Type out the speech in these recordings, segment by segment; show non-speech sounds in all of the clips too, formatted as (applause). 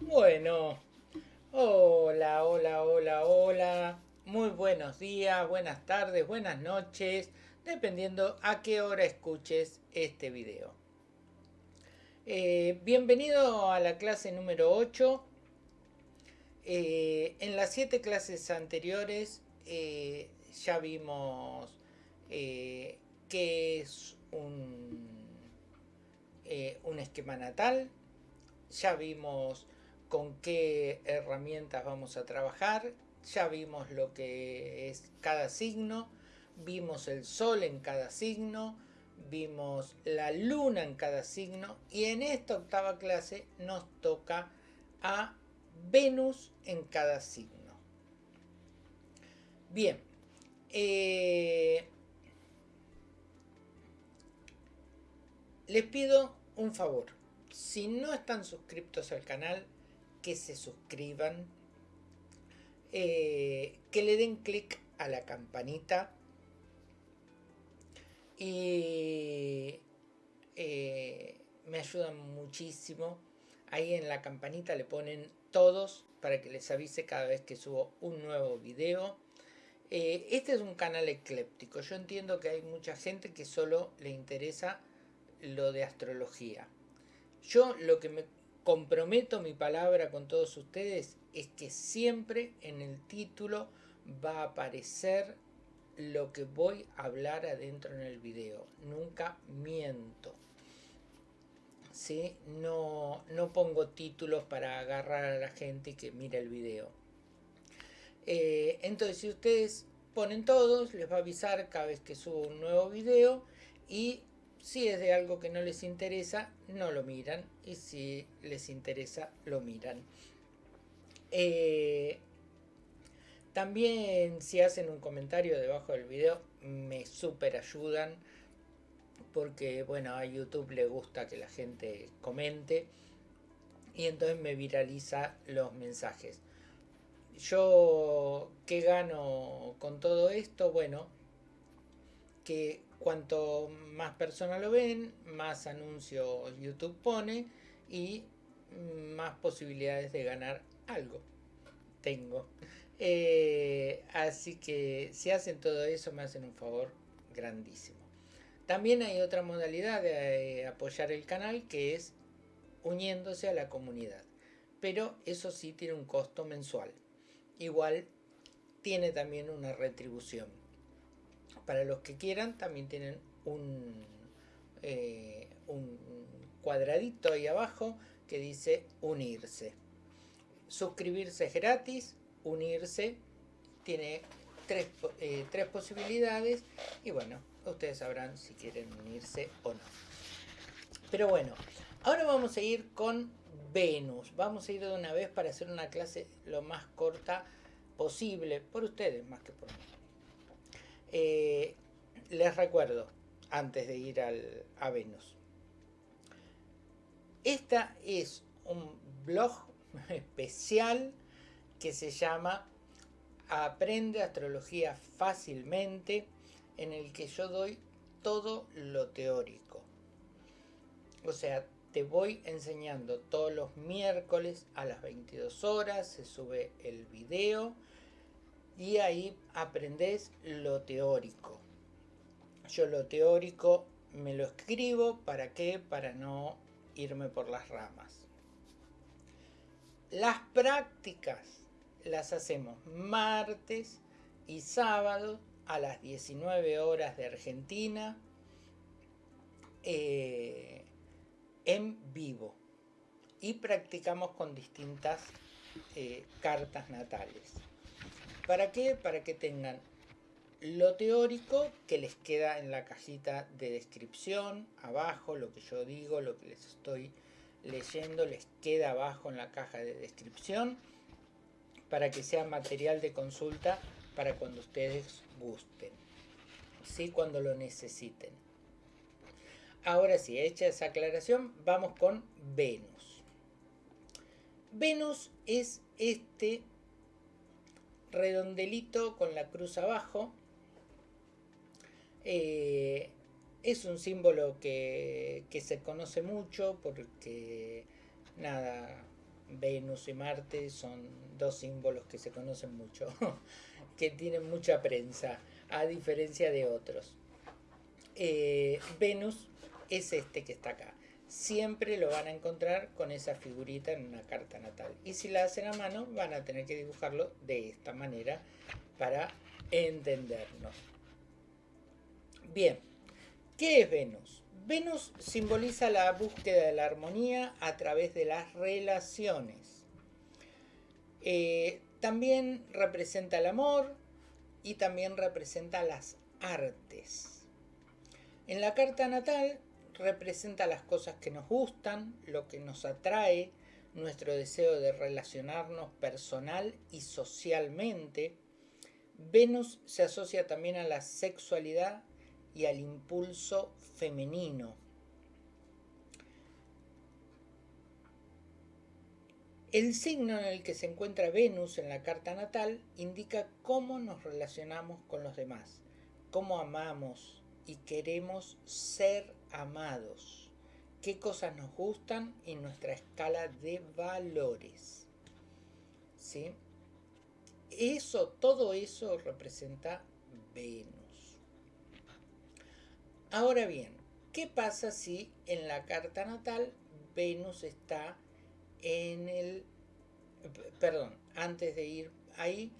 Bueno, hola, hola, hola, hola. Muy buenos días, buenas tardes, buenas noches, dependiendo a qué hora escuches este video. Eh, bienvenido a la clase número 8. Eh, en las siete clases anteriores eh, ya vimos qué es un, un esquema natal, ya vimos con qué herramientas vamos a trabajar, ya vimos lo que es cada signo, vimos el sol en cada signo, vimos la luna en cada signo y en esta octava clase nos toca a Venus en cada signo. Bien, eh, les pido un favor. Si no están suscriptos al canal, que se suscriban, eh, que le den clic a la campanita y eh, me ayudan muchísimo. Ahí en la campanita le ponen todos para que les avise cada vez que subo un nuevo video. Eh, este es un canal ecléptico. Yo entiendo que hay mucha gente que solo le interesa lo de astrología. Yo lo que me comprometo mi palabra con todos ustedes es que siempre en el título va a aparecer lo que voy a hablar adentro en el video. Nunca miento. ¿Sí? No, no pongo títulos para agarrar a la gente que mira el video. Eh, entonces, si ustedes ponen todos, les va a avisar cada vez que subo un nuevo video y si es de algo que no les interesa, no lo miran. Y si les interesa, lo miran. Eh, también si hacen un comentario debajo del video, me super ayudan. Porque, bueno, a YouTube le gusta que la gente comente. Y entonces me viraliza los mensajes. Yo, ¿qué gano con todo esto? Bueno, que cuanto más personas lo ven, más anuncios YouTube pone y más posibilidades de ganar algo tengo. Eh, así que si hacen todo eso me hacen un favor grandísimo. También hay otra modalidad de eh, apoyar el canal que es uniéndose a la comunidad. Pero eso sí tiene un costo mensual. Igual tiene también una retribución. Para los que quieran también tienen un, eh, un cuadradito ahí abajo que dice unirse. Suscribirse es gratis, unirse tiene tres, eh, tres posibilidades y bueno, ustedes sabrán si quieren unirse o no. Pero bueno, ahora vamos a ir con Venus. Vamos a ir de una vez para hacer una clase lo más corta posible, por ustedes más que por mí. Eh, les recuerdo, antes de ir al, a Venus. Esta es un blog (laughs) especial que se llama Aprende Astrología Fácilmente, en el que yo doy todo lo teórico. O sea, te voy enseñando todos los miércoles a las 22 horas, se sube el video y ahí aprendes lo teórico. Yo lo teórico me lo escribo, ¿para qué? Para no irme por las ramas. Las prácticas las hacemos martes y sábado a las 19 horas de Argentina eh, en vivo y practicamos con distintas eh, cartas natales. ¿Para qué? Para que tengan lo teórico que les queda en la cajita de descripción, abajo, lo que yo digo, lo que les estoy leyendo les queda abajo en la caja de descripción para que sea material de consulta para cuando ustedes gusten, ¿sí? cuando lo necesiten. Ahora sí, hecha esa aclaración, vamos con Venus. Venus es este redondelito con la cruz abajo. Eh, es un símbolo que, se conoce mucho porque, nada, Venus y Marte son dos símbolos que se conocen mucho, (laughs) que tienen mucha prensa, a diferencia de otros. Eh, Venus es este que está acá. Siempre lo van a encontrar con esa figurita en una carta natal. Y si la hacen a mano, van a tener que dibujarlo de esta manera para entendernos. Bien, ¿qué es Venus? Venus simboliza la búsqueda de la armonía a través de las relaciones. Eh, también representa el amor y también representa las artes. En la carta natal representa las cosas que nos gustan, lo que nos atrae, nuestro deseo de relacionarnos personal y socialmente. Venus se asocia también a la sexualidad y al impulso femenino. El signo en el que se encuentra Venus en la carta natal indica cómo nos relacionamos con los demás, cómo amamos y queremos ser amados, qué cosas nos gustan y nuestra escala de valores. ¿Sí? Eso, todo eso representa Venus. Ahora bien, ¿qué pasa si en la carta natal Venus está en el... Perdón, antes de ir ahí,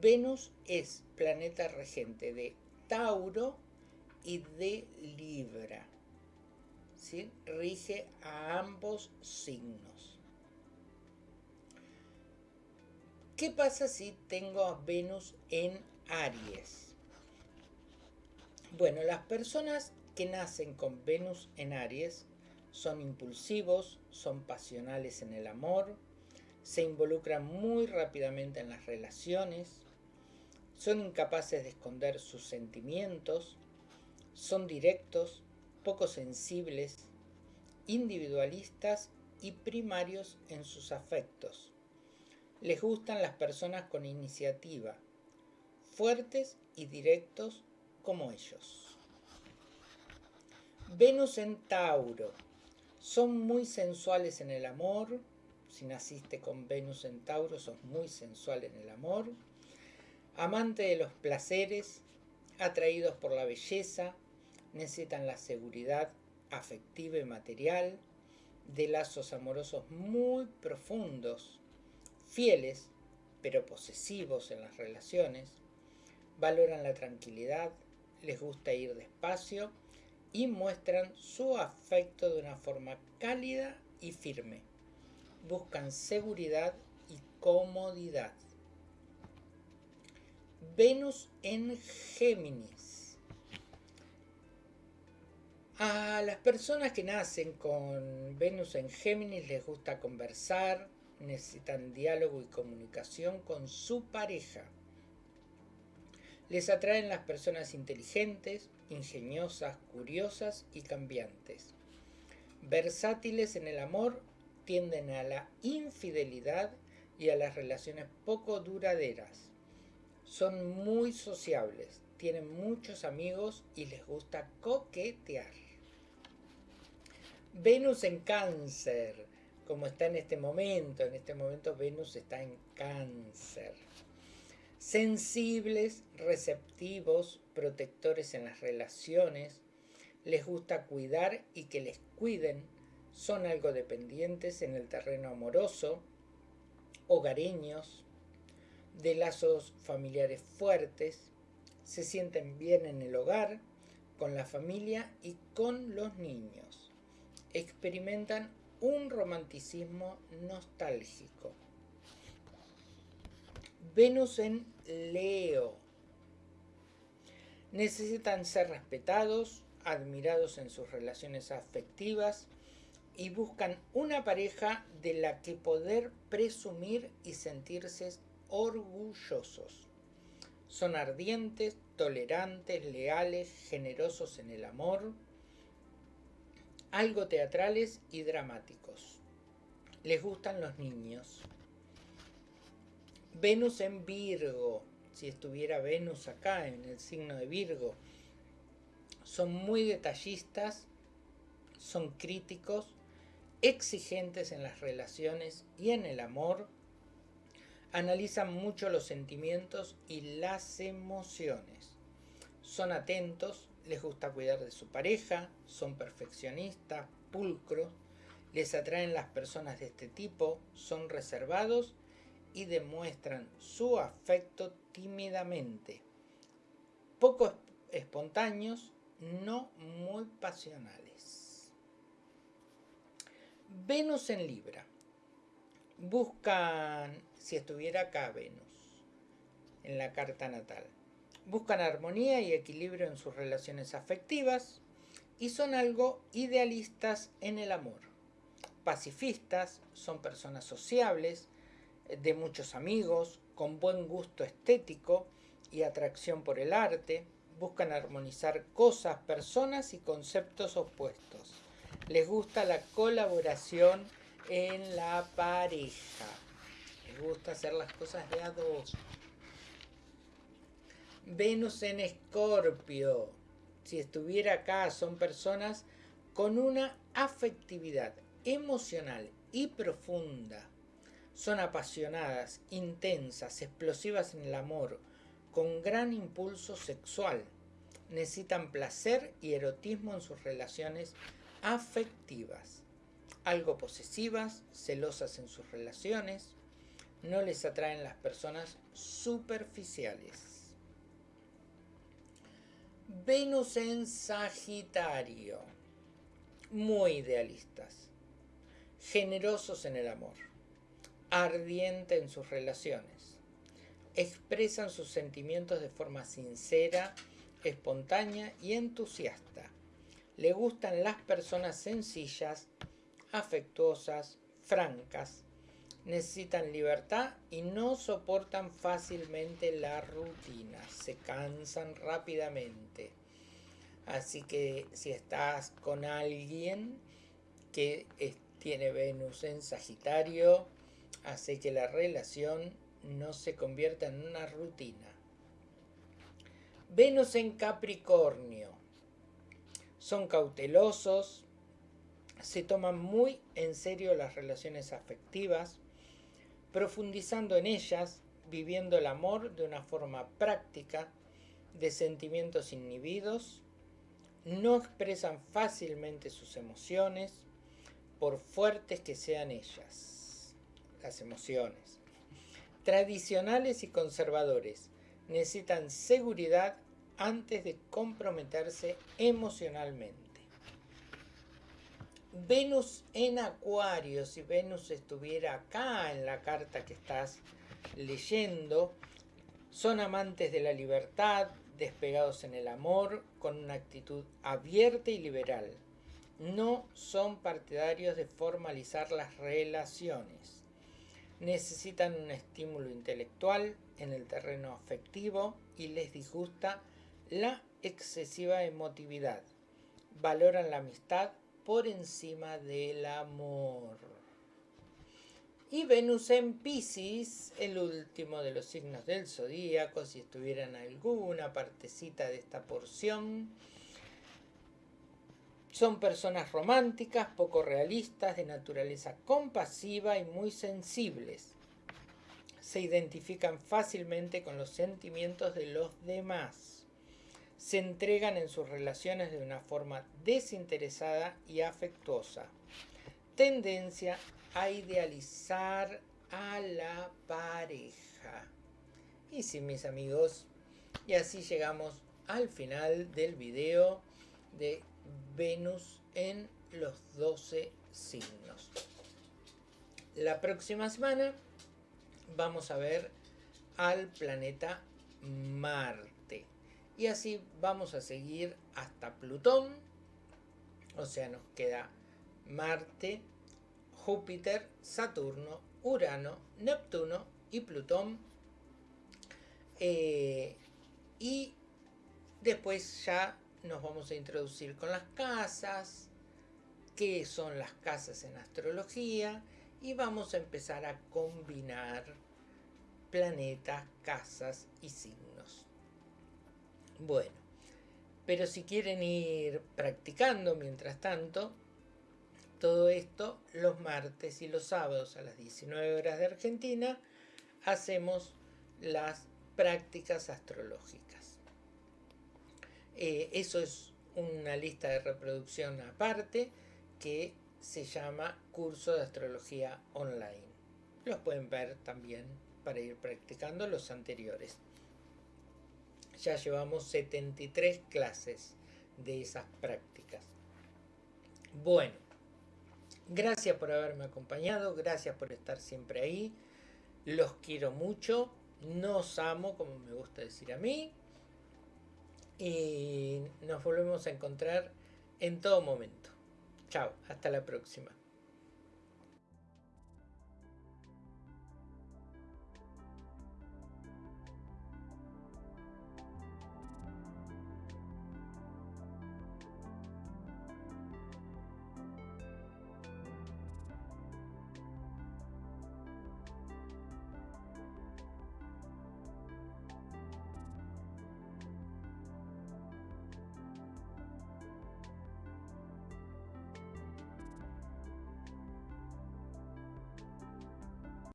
Venus es planeta regente de Tauro y de Libra. Rige a ambos signos. ¿Qué pasa si tengo a Venus en Aries? Bueno, las personas que nacen con Venus en Aries son impulsivos, son pasionales en el amor, se involucran muy rápidamente en las relaciones, son incapaces de esconder sus sentimientos, son directos, poco sensibles, individualistas y primarios en sus afectos. Les gustan las personas con iniciativa, fuertes y directos como ellos. Venus en Tauro. Son muy sensuales en el amor. Si naciste con Venus en Tauro, sos muy sensual en el amor. Amante de los placeres, atraídos por la belleza, necesitan la seguridad afectiva y material, de lazos amorosos muy profundos, fieles, pero posesivos en las relaciones, valoran la tranquilidad, les gusta ir despacio y muestran su afecto de una forma cálida y firme. Buscan seguridad y comodidad. Venus en Géminis. A las personas que nacen con Venus en Géminis les gusta conversar, necesitan diálogo y comunicación con su pareja les atraen las personas inteligentes, ingeniosas, curiosas y cambiantes. Versátiles en el amor, tienden a la infidelidad y a las relaciones poco duraderas. Son muy sociables, tienen muchos amigos y les gusta coquetear. Venus en cáncer, como está en este momento, en este momento Venus está en cáncer sensibles, receptivos, protectores en las relaciones, les gusta cuidar y que les cuiden, son algo dependientes en el terreno amoroso, hogareños, de lazos familiares fuertes, se sienten bien en el hogar, con la familia y con los niños. Experimentan un romanticismo nostálgico. Venus en Leo. Necesitan ser respetados, admirados en sus relaciones afectivas y buscan una pareja de la que poder presumir y sentirse orgullosos. Son ardientes, tolerantes, leales, generosos en el amor, algo teatrales y dramáticos. Les gustan los niños. Venus en Virgo, si estuviera Venus acá en el signo de Virgo, son muy detallistas, son críticos exigentes en las relaciones y en el amor, analizan mucho los sentimientos y las emociones. Son atentos, les gusta cuidar de su pareja, son perfeccionistas, pulcros, les atraen las personas de este tipo, son reservados y demuestran su afecto tímidamente. Poco espontáneos, no muy pasionales. Venus en Libra. Buscan, si estuviera acá Venus, en la carta natal, buscan armonía y equilibrio en sus relaciones afectivas y son algo idealistas en el amor. Pacifistas, son personas sociables, de muchos amigos, con buen gusto estético y atracción por el arte, buscan armonizar cosas, personas y conceptos opuestos. Les gusta la colaboración en la pareja. Les gusta hacer las cosas de a dos. Venus en Escorpio. Si estuviera acá, son personas con una afectividad emocional y profunda. Son apasionadas, intensas, explosivas en el amor, con gran impulso sexual. Necesitan placer y erotismo en sus relaciones afectivas. Algo posesivas, celosas en sus relaciones. No les atraen las personas superficiales. Venus en Sagitario. Muy idealistas. Generosos en el amor. Ardiente en sus relaciones expresan sus sentimientos de forma sincera, espontánea y entusiasta. Le gustan las personas sencillas, afectuosas, francas. Necesitan libertad y no soportan fácilmente la rutina. Se cansan rápidamente. Así que si estás con alguien que tiene Venus en Sagitario, hace que la relación no se convierta en una rutina. Venus en Capricornio. Son cautelosos, se toman muy en serio las relaciones afectivas, profundizando en ellas, viviendo el amor de una forma práctica, de sentimientos inhibidos, no expresan fácilmente sus emociones, por fuertes que sean ellas, las emociones tradicionales y conservadores. Necesitan seguridad antes de comprometerse emocionalmente. Venus en Acuario, si Venus estuviera acá en la carta que estás leyendo, son amantes de la libertad, despegados en el amor, con una actitud abierta y liberal. No son partidarios de formalizar las relaciones necesitan un estímulo intelectual en el terreno afectivo y les disgusta la excesiva emotividad. Valoran la amistad por encima del amor. Y Venus en Pisces, el último de los signos del zodíaco, si estuvieran alguna partecita de esta porción, son personas románticas, poco realistas, de naturaleza compasiva y muy sensibles. Se identifican fácilmente con los sentimientos de los demás. Se entregan en sus relaciones de una forma desinteresada y afectuosa. Tendencia a idealizar a la pareja. Y sí, mis amigos, y así llegamos al final del video de Venus en los 12 signos. La próxima semana vamos a ver al planeta Marte. Y así vamos a seguir hasta Plutón. O sea, nos queda Marte, Júpiter, Saturno, Urano, Neptuno y Plutón. Eh, y después ya nos vamos a introducir con las casas, qué son las casas en astrología y vamos a empezar a combinar planetas, casas y signos. Bueno, pero si quieren ir practicando mientras tanto, todo esto los martes y los sábados a las 19 horas de Argentina hacemos las prácticas astrológicas. Eh, eso es una lista de reproducción aparte que se llama Curso de Astrología Online. Los pueden ver también para ir practicando los anteriores. Ya llevamos 73 clases de esas prácticas. Bueno, gracias por haberme acompañado, gracias por estar siempre ahí. Los quiero mucho, nos amo, como me gusta decir a mí. Y nos volvemos a encontrar en todo momento. Chao, hasta la próxima.